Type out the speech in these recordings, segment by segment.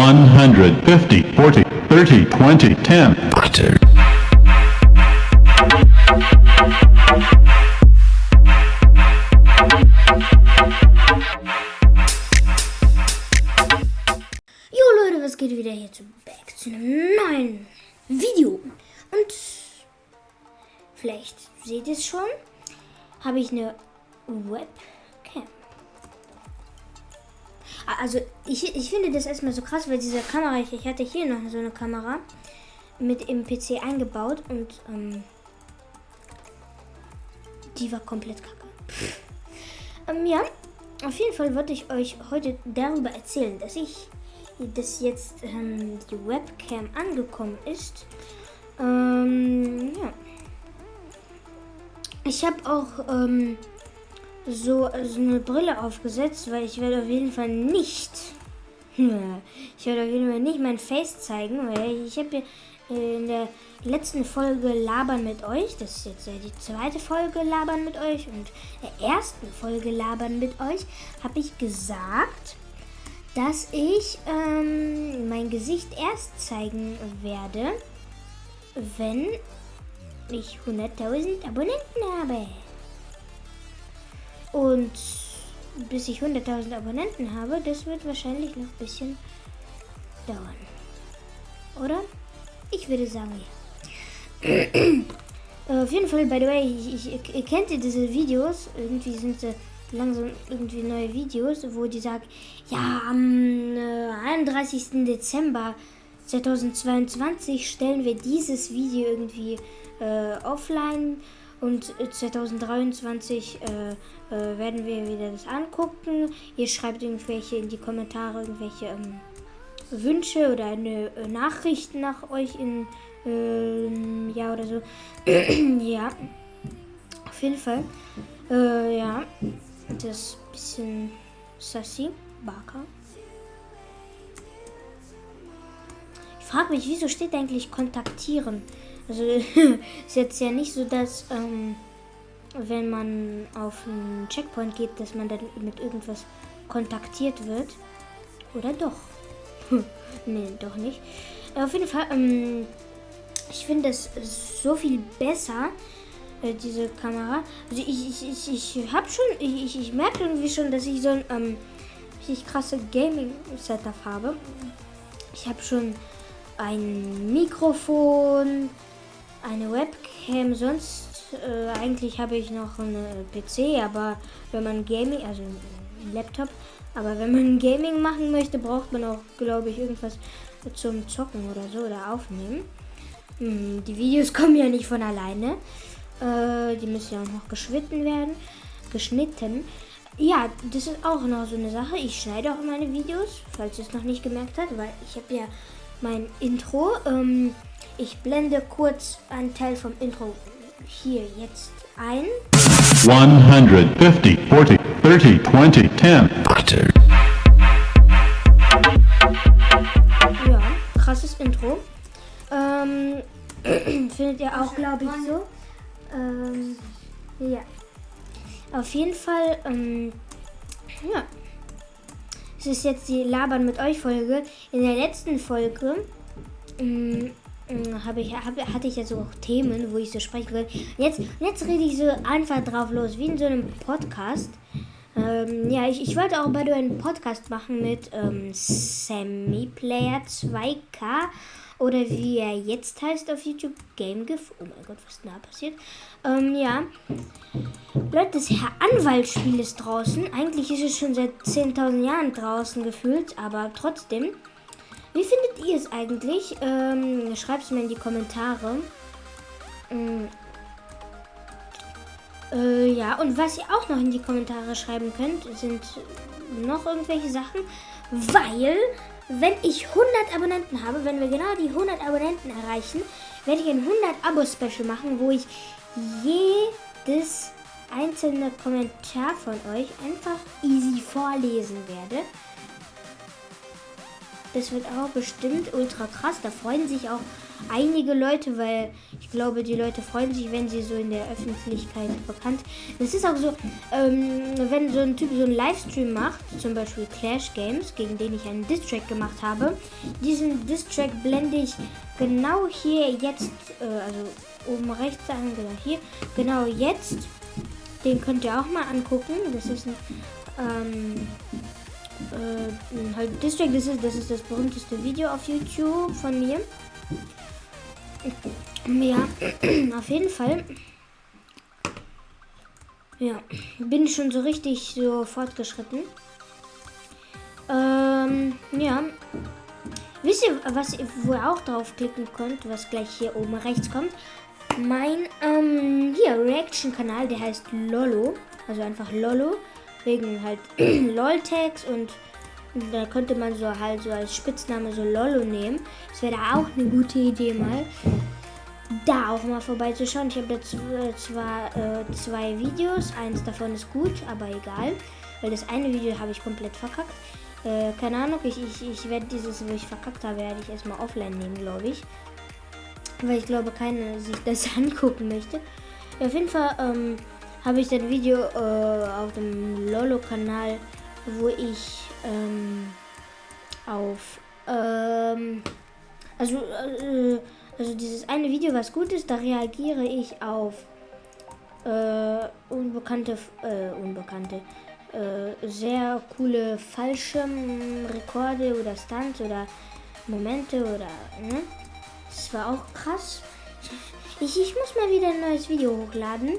150, 40, 30, 20, 10. Butter. Jo Leute, was geht wieder hier zu Back zu einem neuen Video. Und vielleicht seht ihr es schon, habe ich eine Webcam. Also ich, ich finde das erstmal so krass, weil diese Kamera, ich, ich hatte hier noch so eine Kamera mit im PC eingebaut und ähm, die war komplett kacke. Ähm, ja, auf jeden Fall wollte ich euch heute darüber erzählen, dass ich, dass jetzt ähm, die Webcam angekommen ist. Ähm, ja. Ich habe auch ähm, so, so eine Brille aufgesetzt, weil ich werde auf jeden Fall nicht, ich werde auf jeden Fall nicht mein Face zeigen, weil ich habe in der letzten Folge Labern mit euch, das ist jetzt ja die zweite Folge Labern mit euch und der ersten Folge Labern mit euch, habe ich gesagt, dass ich ähm, mein Gesicht erst zeigen werde, wenn ich 100.000 Abonnenten habe. Und bis ich 100.000 Abonnenten habe, das wird wahrscheinlich noch ein bisschen dauern. Oder? Ich würde sagen, ja. Äh, Auf jeden Fall, by the way, ich, ich, ihr kennt ihr diese Videos? Irgendwie sind sie langsam irgendwie neue Videos, wo die sagen, ja, am äh, 31. Dezember 2022 stellen wir dieses Video irgendwie äh, offline und äh, 2023 äh, äh, werden wir wieder das angucken. Ihr schreibt irgendwelche in die Kommentare irgendwelche ähm, Wünsche oder eine äh, Nachricht nach euch in ähm, ja oder so. ja, auf jeden Fall. Äh, ja, das ist ein bisschen sassy. Barker. Ich frage mich, wieso steht eigentlich kontaktieren? Also ist jetzt ja nicht so, dass ähm, wenn man auf einen Checkpoint geht, dass man dann mit irgendwas kontaktiert wird. Oder doch? nee, doch nicht. Auf jeden Fall, ähm, ich finde es so viel besser, äh, diese Kamera. Also ich, ich, ich, ich habe schon, ich, ich merke irgendwie schon, dass ich so ein ähm, richtig krasse Gaming-Setup habe. Ich habe schon ein Mikrofon, eine Webcam, sonst äh, eigentlich habe ich noch einen PC, aber wenn man Gaming, also einen Laptop, aber wenn man Gaming machen möchte, braucht man auch, glaube ich, irgendwas zum Zocken oder so oder aufnehmen. Hm, die Videos kommen ja nicht von alleine. Äh, die müssen ja auch noch geschnitten werden. Geschnitten. Ja, das ist auch noch so eine Sache. Ich schneide auch meine Videos, falls ihr es noch nicht gemerkt habt, weil ich habe ja mein Intro. Ähm, ich blende kurz einen Teil vom Intro hier jetzt ein. 150, 40, 30, 20, 10. Butter. Ja, krasses Intro. Ähm, findet ihr auch, glaube ich, so. Ähm, ja. Auf jeden Fall, ähm, ja. Es ist jetzt die Labern mit euch Folge. In der letzten Folge ähm, habe ich, hab, hatte ich ja so Themen, wo ich so sprechen will. Jetzt, jetzt rede ich so einfach drauf los, wie in so einem Podcast. Ähm, ja, ich, ich wollte auch bei dir einen Podcast machen mit ähm, Sammy Player 2K oder wie er jetzt heißt auf YouTube, GameGIF. Oh mein Gott, was ist denn da passiert? Ähm, ja. Leute, das Herr Anwaltspiel ist draußen. Eigentlich ist es schon seit 10.000 Jahren draußen gefühlt, aber trotzdem. Wie findet ihr es eigentlich? Ähm, Schreibt es mir in die Kommentare. Ähm, äh, ja, und was ihr auch noch in die Kommentare schreiben könnt, sind noch irgendwelche Sachen, weil, wenn ich 100 Abonnenten habe, wenn wir genau die 100 Abonnenten erreichen, werde ich ein 100 Abo-Special machen, wo ich jedes einzelne Kommentar von euch einfach easy vorlesen werde. Das wird auch bestimmt ultra krass. Da freuen sich auch einige Leute, weil ich glaube, die Leute freuen sich, wenn sie so in der Öffentlichkeit bekannt. Das ist auch so, ähm, wenn so ein Typ so einen Livestream macht, zum Beispiel Clash Games, gegen den ich einen Distrack gemacht habe. Diesen Distrack blende ich genau hier jetzt, äh, also oben rechts sagen, genau hier, genau jetzt. Den könnt ihr auch mal angucken. Das ist ein ähm, äh, halt District, das ist, das ist das berühmteste Video auf YouTube von mir. Ja, auf jeden Fall. Ja, bin schon so richtig so fortgeschritten. Ähm, ja. Wisst ihr, was wo ihr auch draufklicken könnt, was gleich hier oben rechts kommt? Mein, ähm, hier, Reaction-Kanal, der heißt Lolo. Also einfach Lolo wegen halt LOL-Tags und da könnte man so halt so als Spitzname so Lolo nehmen. Das wäre auch eine gute Idee mal. Da auch mal vorbeizuschauen. Ich habe jetzt äh, zwar äh, zwei Videos, eins davon ist gut, aber egal. Weil das eine Video habe ich komplett verkackt. Äh, keine Ahnung, ich, ich, ich werde dieses, wo ich verkackt habe, werde ich erstmal offline nehmen, glaube ich. Weil ich glaube, keiner sich das angucken möchte. Auf jeden Fall, ähm, habe ich ein Video äh, auf dem Lolo-Kanal, wo ich ähm, auf ähm, also äh, also dieses eine Video, was gut ist, da reagiere ich auf äh, unbekannte äh, unbekannte äh, sehr coole Fallschirmrekorde oder Stunts oder Momente oder ne? Das war auch krass. Ich, ich muss mal wieder ein neues Video hochladen.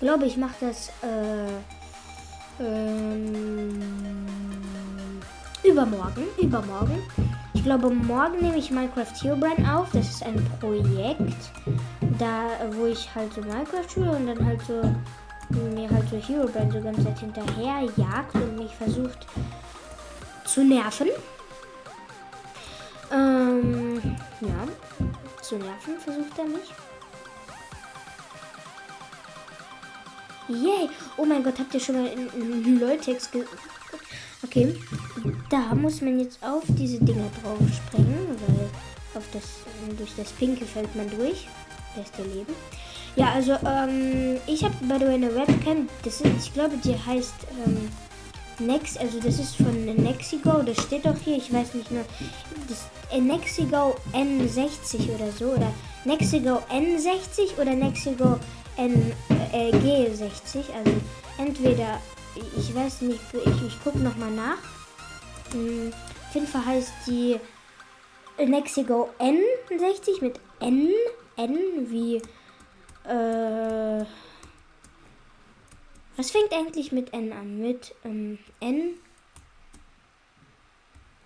Ich glaube, ich mache das äh, ähm, übermorgen. Übermorgen. Ich glaube, morgen nehme ich Minecraft Herobrine auf. Das ist ein Projekt, da wo ich halt so Minecraft spiele und dann halt so mir halt so Herobrine so ganz Zeit hinterher jagt und mich versucht zu nerven. Ähm, ja, zu nerven versucht er mich. Yay! Oh mein Gott, habt ihr schon mal in Loltex ge Okay, da muss man jetzt auf diese Dinger drauf springen, weil auf das, durch das Pinke fällt man durch. Beste Leben. Ja, also, ähm, ich habe the way eine Webcam, das ist, ich glaube, die heißt, ähm, Next, also das ist von Nexigo, das steht auch hier, ich weiß nicht nur, das äh, Nexigo N60 oder so, oder Nexigo N60 oder Nexigo N äh, G60. Also entweder, ich weiß nicht, ich, ich gucke nochmal nach. Hm, auf jeden Fall heißt die Nexigo N60 mit N. N wie. Äh, was fängt eigentlich mit N an? Mit ähm, N.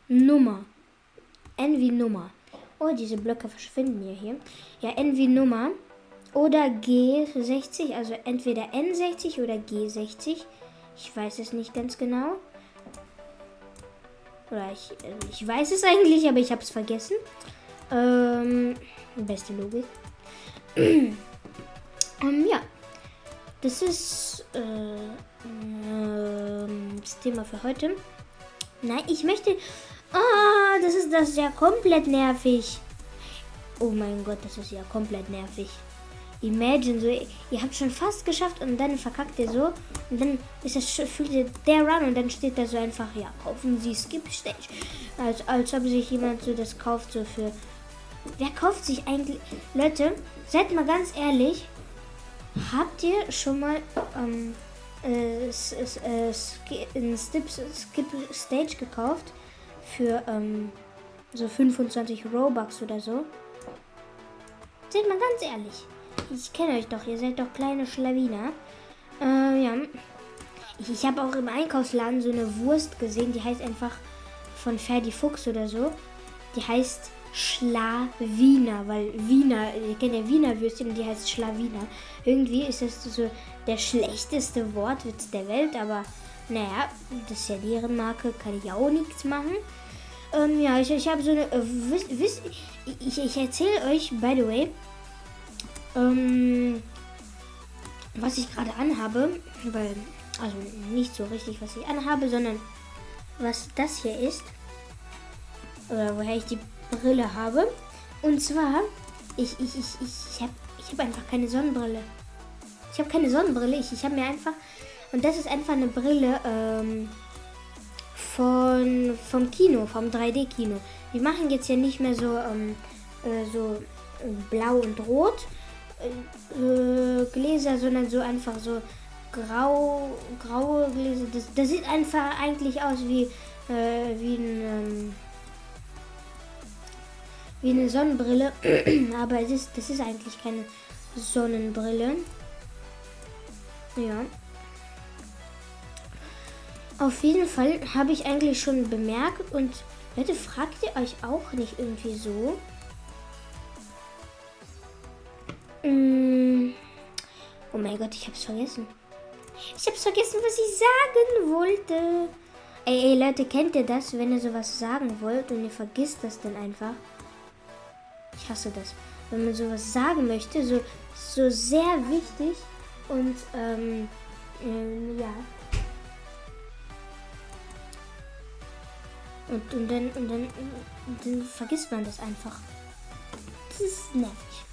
Nummer. N wie Nummer. Oh, diese Blöcke verschwinden ja hier. Ja, N wie Nummer oder G60, also entweder N60 oder G60. Ich weiß es nicht ganz genau. Oder ich, äh, ich weiß es eigentlich, aber ich habe es vergessen. Ähm, beste Logik. ähm, ja, das ist äh, äh, das Thema für heute. Nein, ich möchte. Ah, das ist das ja komplett nervig. Oh mein Gott, das ist ja komplett nervig. Imagine, so, ihr habt schon fast geschafft und dann verkackt ihr so. Und dann ist das, fühlt ihr der Run und dann steht da so einfach, ja, kaufen Sie Skip Stage. Als, als ob sich jemand so das kauft, so für. Wer kauft sich eigentlich. Leute, seid mal ganz ehrlich. Habt ihr schon mal ähm, äh, äh, Skip, Skip Stage gekauft? Für ähm, so 25 Robux oder so? Seid mal ganz ehrlich. Ich kenne euch doch, ihr seid doch kleine Schlawiner. Äh, ja. Ich, ich habe auch im Einkaufsladen so eine Wurst gesehen, die heißt einfach von Ferdi Fuchs oder so. Die heißt Schlawiner, weil Wiener, ihr kennt ja Wiener Würstchen und die heißt Schlawiner. Irgendwie ist das so der schlechteste Wortwitz der Welt, aber naja, das ist ja deren Marke, kann ich auch nichts machen. Ähm, ja, ich, ich habe so eine, äh, wisst, wisst, ich, ich erzähle euch, by the way, ähm, was ich gerade anhabe, weil, also nicht so richtig, was ich anhabe, sondern was das hier ist. oder woher ich die Brille habe. Und zwar, ich, ich, ich, ich, habe ich hab einfach keine Sonnenbrille. Ich habe keine Sonnenbrille. Ich, ich habe mir einfach, und das ist einfach eine Brille ähm, von, vom Kino, vom 3D-Kino. Die machen jetzt ja nicht mehr so, ähm, äh, so äh, blau und rot äh, Gläser, sondern so einfach so grau, graue Gläser. Das, das sieht einfach eigentlich aus wie, äh, wie, ein, ähm, wie eine Sonnenbrille. Aber es ist, das ist eigentlich keine Sonnenbrille. Ja. Auf jeden Fall habe ich eigentlich schon bemerkt und Leute, fragt ihr euch auch nicht irgendwie so? Oh mein Gott, ich hab's vergessen. Ich hab's vergessen, was ich sagen wollte. Ey, ey, Leute, kennt ihr das, wenn ihr sowas sagen wollt und ihr vergisst das dann einfach? Ich hasse das. Wenn man sowas sagen möchte, so, so sehr wichtig und, ähm, ähm ja. Und, und, dann, und, dann, und dann vergisst man das einfach. Das ist nervig.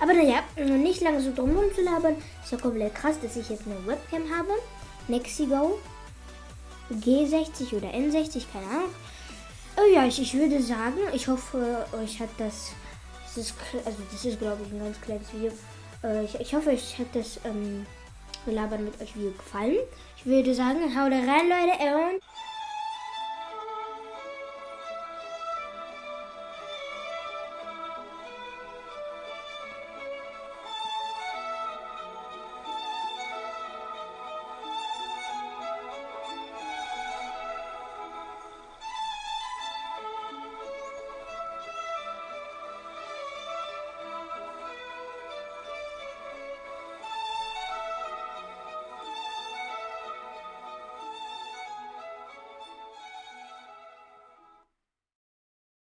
Aber naja, nicht lange so drum zu labern. Ist ja komplett krass, dass ich jetzt eine Webcam habe. Nexigo G60 oder N60, keine Ahnung. Oh ja, ich, ich würde sagen, ich hoffe, euch hat das, das ist, also das ist glaube ich ein ganz kleines Video. Äh, ich, ich hoffe, euch hat das ähm, Labern mit euch Video gefallen. Ich würde sagen, haut rein, Leute, und